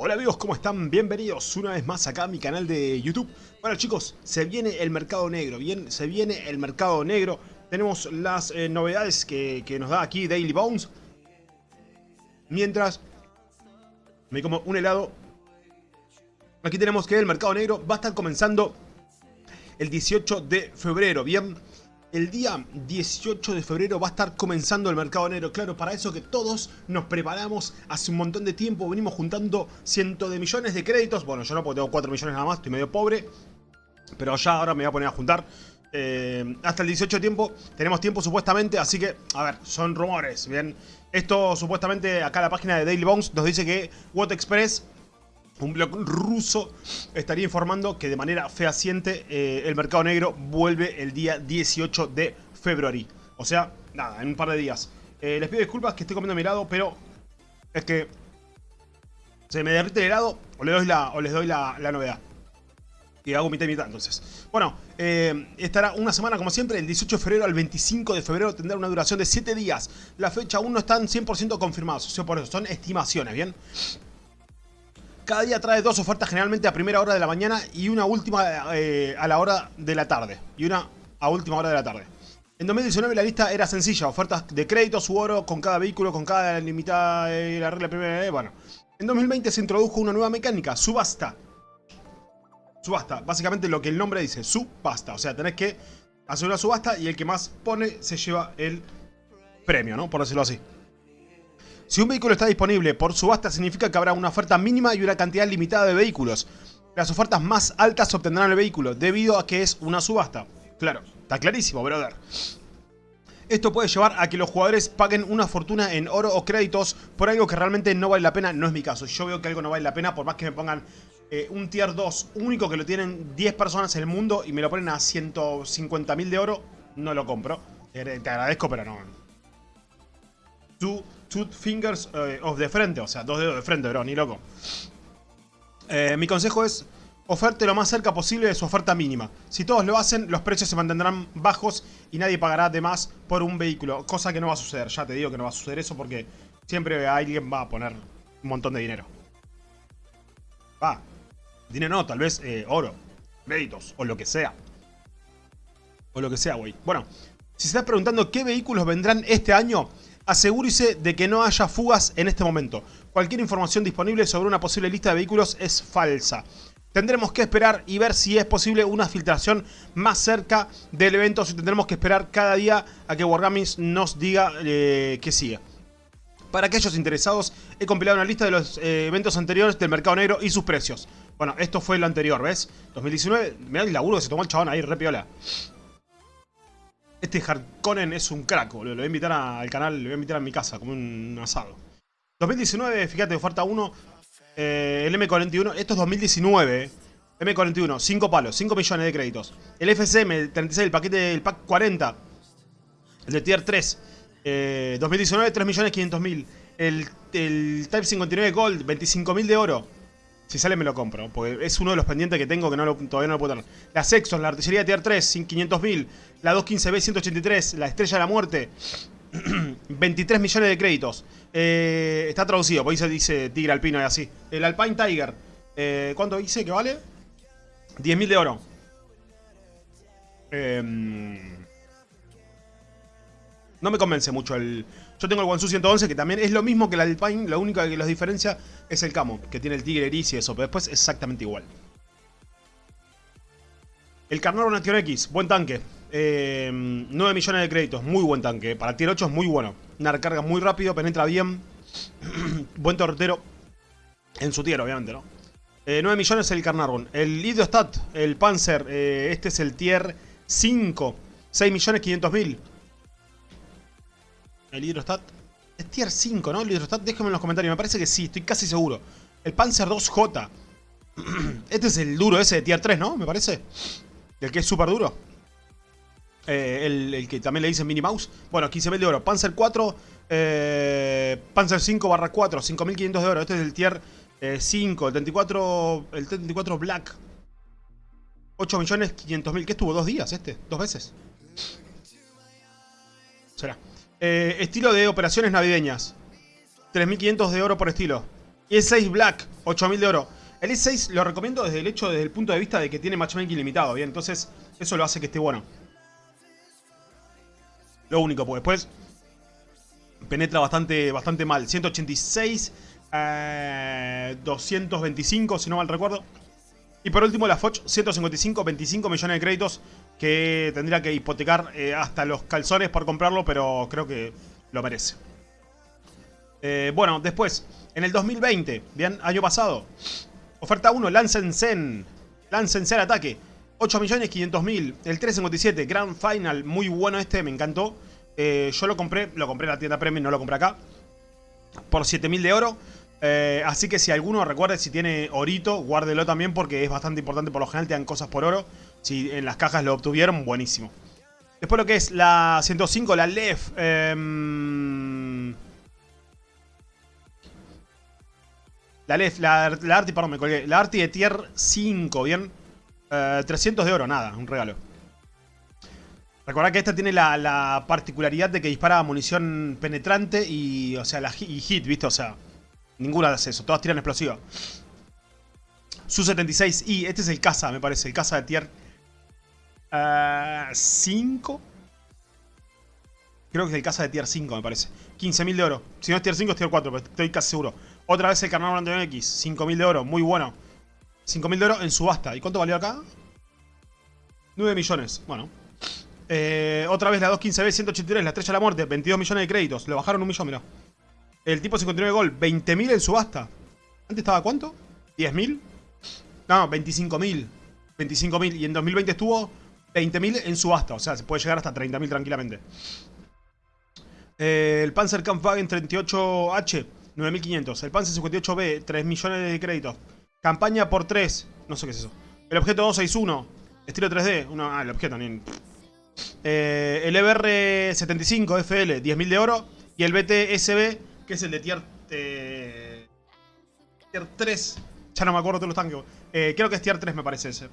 Hola amigos, ¿cómo están? Bienvenidos una vez más acá a mi canal de YouTube. Bueno chicos, se viene el mercado negro, bien, se viene el mercado negro. Tenemos las eh, novedades que, que nos da aquí Daily Bones. Mientras me como un helado. Aquí tenemos que el mercado negro va a estar comenzando el 18 de febrero, bien. El día 18 de febrero va a estar comenzando el mercado negro. Claro, para eso que todos nos preparamos hace un montón de tiempo. Venimos juntando cientos de millones de créditos. Bueno, yo no porque tengo 4 millones nada más, estoy medio pobre. Pero ya ahora me voy a poner a juntar. Eh, hasta el 18 de tiempo tenemos tiempo supuestamente, así que, a ver, son rumores, ¿bien? Esto supuestamente acá la página de Daily Bones nos dice que What Express un blog ruso estaría informando que de manera fehaciente eh, el mercado negro vuelve el día 18 de febrero. O sea, nada, en un par de días. Eh, les pido disculpas que estoy comiendo mi helado, pero es que se me derrite el helado o, les doy la, o les doy la, novedad. Y hago mitad y mitad, entonces. Bueno, eh, estará una semana como siempre, el 18 de febrero al 25 de febrero tendrá una duración de 7 días. La fecha aún no están 100% confirmados, o sea, por eso son estimaciones, ¿bien? Cada día trae dos ofertas generalmente a primera hora de la mañana y una última eh, a la hora de la tarde. Y una a última hora de la tarde. En 2019 la lista era sencilla, ofertas de crédito, su oro con cada vehículo, con cada limitada, eh, la regla primera, eh, bueno. En 2020 se introdujo una nueva mecánica, subasta. Subasta, básicamente lo que el nombre dice, subasta. O sea, tenés que hacer una subasta y el que más pone se lleva el premio, ¿no? Por decirlo así. Si un vehículo está disponible por subasta significa que habrá una oferta mínima y una cantidad limitada de vehículos. Las ofertas más altas obtendrán el vehículo debido a que es una subasta. Claro, está clarísimo, brother. Esto puede llevar a que los jugadores paguen una fortuna en oro o créditos por algo que realmente no vale la pena. No es mi caso. Yo veo que algo no vale la pena por más que me pongan eh, un tier 2 único que lo tienen 10 personas en el mundo y me lo ponen a 150 mil de oro. No lo compro. Te agradezco, pero no. Tú two fingers eh, of the frente, o sea, dos dedos de frente, bro, ni loco. Eh, mi consejo es oferte lo más cerca posible de su oferta mínima. Si todos lo hacen, los precios se mantendrán bajos y nadie pagará de más por un vehículo. Cosa que no va a suceder, ya te digo que no va a suceder eso porque siempre alguien va a poner un montón de dinero. Va, dinero no, tal vez eh, oro, créditos o lo que sea. O lo que sea, güey. Bueno, si estás preguntando qué vehículos vendrán este año, asegúrese de que no haya fugas en este momento. Cualquier información disponible sobre una posible lista de vehículos es falsa. Tendremos que esperar y ver si es posible una filtración más cerca del evento. Si tendremos que esperar cada día a que Wargaming nos diga eh, que sigue. Para aquellos interesados, he compilado una lista de los eh, eventos anteriores del mercado negro y sus precios. Bueno, esto fue el anterior, ¿ves? 2019, mirá el laburo que se tomó el chabón ahí, re piola. Este Harkonnen es un crack, boludo. Lo voy a invitar al canal, lo voy a invitar a mi casa, como un asado. 2019, fíjate, oferta 1. Eh, el M41, esto es 2019. M41, 5 palos, 5 millones de créditos. El FCM, 36, el paquete del pack 40. El de tier 3. 2019, 3 millones 500 mil. El, el Type 59 Gold, 25 mil de oro. Si sale me lo compro, porque es uno de los pendientes que tengo que todavía no lo puedo tener. La Sexton, la artillería Tier 3, 500.000. La 215B, 183. La Estrella de la Muerte, 23 millones de créditos. Eh, está traducido, porque dice, dice Tigre Alpino y así. El Alpine Tiger, eh, ¿cuánto dice que vale? 10.000 de oro. Eh, no me convence mucho el... Yo tengo el Wansu 111 que también es lo mismo que el Alpine, lo único que los diferencia es el camo, que tiene el tigre gris y eso, pero después es exactamente igual. El Carnaro Nation X, buen tanque. 9 eh, millones de créditos, muy buen tanque. Para tier 8 es muy bueno. Una recarga muy rápido, penetra bien. buen torretero. En su tier, obviamente, ¿no? 9 eh, millones el Carnarvon. El Idiostat, el Panzer, eh, este es el tier 5. 6 millones 500 mil. El Hidrostat. Es tier 5, ¿no? El Hidrostat, déjenme en los comentarios. Me parece que sí, estoy casi seguro. El Panzer 2J. Este es el duro ese de tier 3, ¿no? Me parece. El que es súper duro. Eh, el, que también le dicen Mini Mouse. Bueno, 15.000 de oro. Panzer 4. Eh, Panzer 5 barra 4. 5.500 de oro. Este es el tier 5. Eh, el 34. El 34 Black. 8.500.000. ¿Qué estuvo? ¿Dos días este? ¿Dos veces? Será. Eh, estilo de operaciones navideñas. 3.500 de oro por estilo. Y el 6 Black, 8000 de oro. El E6 lo recomiendo desde el hecho, desde el punto de vista de que tiene matchmaking limitado, ¿bien? Entonces, eso lo hace que esté bueno. Lo único, pues después penetra bastante, bastante mal. 186, 225, eh, si no mal recuerdo. Y por último la Foch, 155, 25 millones de créditos que tendría que hipotecar eh, hasta los calzones por comprarlo, pero creo que lo merece. Eh, bueno, después, en el 2020, bien, año pasado, oferta 1, Lancen Zen, Lancen Zen Ataque, 8 millones 500 mil, el 357, Grand Final, muy bueno este, me encantó. Eh, yo lo compré, lo compré en la tienda Premium, no lo compré acá, por 7000 de oro. Eh, así que si alguno recuerde si tiene orito, guárdelo también porque es bastante importante. Por lo general te dan cosas por oro. Si en las cajas lo obtuvieron, buenísimo. Después lo que es la 105, la LEF. Em, la LEF, la, la, Arti, perdón, me colgué. La Arti de tier 5, ¿bien? 300 eh, de oro, nada, un regalo. Recordad que esta tiene la, particularidad de que dispara munición penetrante y, o sea, la, y hit, ¿viste? O sea, Ninguna hace eso, todas tiran explosiva. Su-76i, este es el caza, me parece, el caza de tier 5. Ah, Creo que es el caza de tier 5, me parece. 15.000 de oro. Si no es tier 5, es tier 4, pero estoy casi seguro. Otra vez el carnal Brandon X, 5.000 de oro, muy bueno. 5.000 de oro en subasta. ¿Y cuánto valió acá? 9 millones, bueno. Eh, otra vez la 215B, 183, la estrella de la muerte, 22 millones de créditos. Le bajaron un millón, mirá. El tipo 59 gol, 20.000 en subasta. ¿Antes estaba cuánto? ¿10.000? No, 25.000. 25.000. Y en 2020 estuvo 20.000 en subasta. O sea, se puede llegar hasta 30.000 tranquilamente. Eh, el Panzer Kampfwagen 38H, 9.500. El Panzer 58B, 3 millones de créditos. Campaña por 3. No sé qué es eso. El objeto 261. Estilo 3D. ah, el objeto. Ni... Eh, el EBR 75 FL, 10.000 de oro. Y el BTSB que es el de tier, eh, tier 3. Ya no me acuerdo todos los tanques. Eh, creo que es tier 3 me parece ese.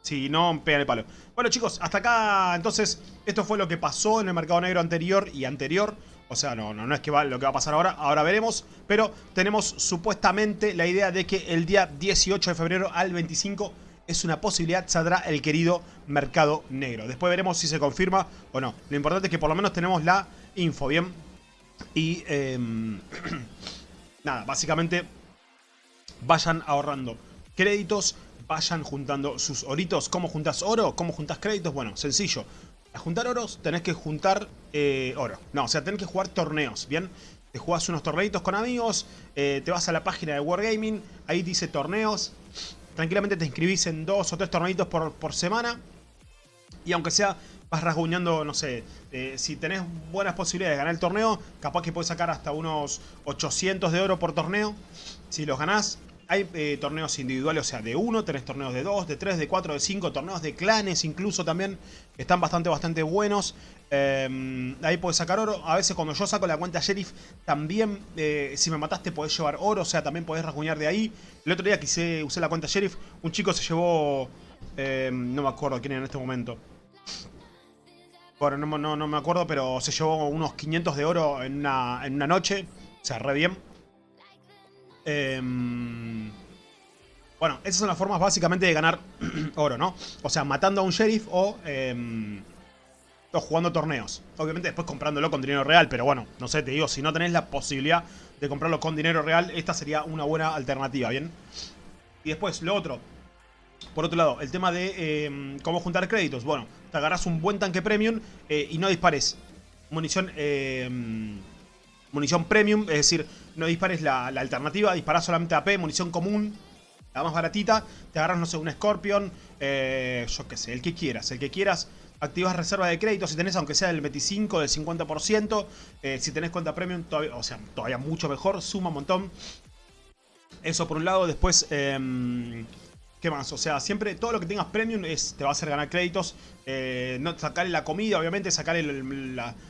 Si no, pega el palo. Bueno chicos, hasta acá entonces esto fue lo que pasó en el mercado negro anterior y anterior. O sea, no, no, no es que lo que va a pasar ahora, ahora veremos. Pero tenemos supuestamente la idea de que el día 18 de febrero al 25 es una posibilidad, saldrá el querido mercado negro. Después veremos si se confirma o no. Lo importante es que por lo menos tenemos la info, ¿bien? Y em, nada, básicamente vayan ahorrando créditos, vayan juntando sus oritos. ¿Cómo juntas oro? ¿Cómo juntas créditos? Bueno, sencillo. A juntar oros tenés que juntar eh, oro. No, o sea, tenés que jugar torneos, ¿bien? Te jugás unos torneitos con amigos, eh, te vas a la página de Wargaming, ahí dice torneos. Tranquilamente te inscribís en dos o tres torneitos por, por semana. Y aunque sea vas rasguñando, no sé, eh, si tenés buenas posibilidades de ganar el torneo, capaz que puedes sacar hasta unos 800 de oro por torneo. Si los ganás, hay eh, torneos individuales, o sea, de uno, tenés torneos de dos, de tres, de cuatro, de cinco, torneos de clanes incluso también, están bastante, bastante buenos. Eh, ahí puedes sacar oro. A veces cuando yo saco la cuenta Sheriff, también, si me mataste, podés llevar oro, o sea, también podés rasguñar de ahí. El otro día que usé la cuenta Sheriff, un chico se llevó, no me acuerdo quién era en este momento, bueno, no, no, me acuerdo, pero se llevó unos 500 de oro en una, en una noche. O sea, re bien. Em, bueno, esas son las formas básicamente de ganar oro, ¿no? O sea, matando a un sheriff o, eh, o jugando torneos. Obviamente después comprándolo con dinero real, pero bueno, no sé, te digo, si no tenés la posibilidad de comprarlo con dinero real, esta sería una buena alternativa, ¿bien? Y después, lo otro, por otro lado, el tema de em, cómo juntar créditos. Bueno, te agarras un buen tanque premium eh, y no dispares munición, em, munición premium. Es decir, no dispares la, alternativa, disparas solamente AP, munición común, la más baratita. Te agarras, no sé, un Scorpion, eh, yo qué sé, el que quieras. El que quieras, activas reserva de créditos si tenés, aunque sea del 25, del 50%. Eh, si tenés cuenta premium, todavía, o sea, todavía mucho mejor, suma un montón. Eso por un lado, después... Em, ¿Qué más? O sea, siempre todo lo que tengas premium es, te va a hacer ganar créditos. Eh, no sacarle la comida, obviamente, sacarle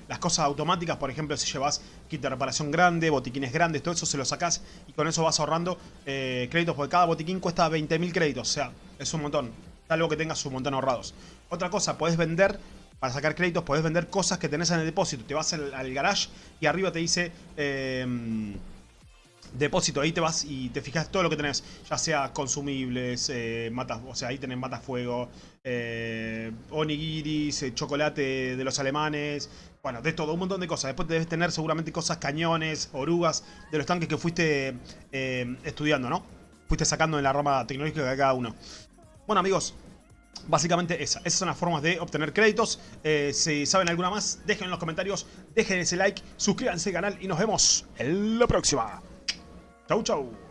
las cosas automáticas. Por ejemplo, si llevas kit de reparación grande, botiquines grandes, todo eso se lo sacás y con eso vas ahorrando eh, créditos. Porque cada botiquín cuesta 20.000 créditos. O sea, es un montón. Algo que tengas un montón ahorrados. Otra cosa, puedes vender para sacar créditos, puedes vender cosas que tenés en el depósito. Te vas al, garage y arriba te dice... Eh, depósito, ahí te vas y te fijas todo lo que tenés, ya sea consumibles, eh, matas, o sea, ahí tenés matafuego, eh, onigiris, eh, chocolate de los alemanes, bueno, de todo, un montón de cosas. Después debes tener seguramente cosas, cañones, orugas, de los tanques que fuiste eh, estudiando, ¿no? Fuiste sacando en la rama tecnológica de cada uno. Bueno, amigos, Básicamente esa. Esas son las formas de obtener créditos. Si saben alguna más, dejen en los comentarios. Dejen ese like, suscríbanse al canal y nos vemos en la próxima. Chau, chau.